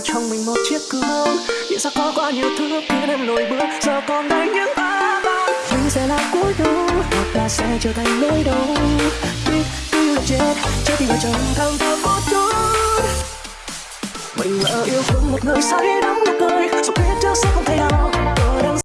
vào trong mình một chiếc gương. Vì sao có quá nhiều thứ khiến em lùi bước. Giờ còn đây những ta ban Mình sẽ là cuối đầu Hoặc là sẽ trở thành nỗi đau. Tuy tuy là chết Chết thì vào trong thăng thầm một chút. Mình lỡ yêu thương một người say đắm nụ cười Dù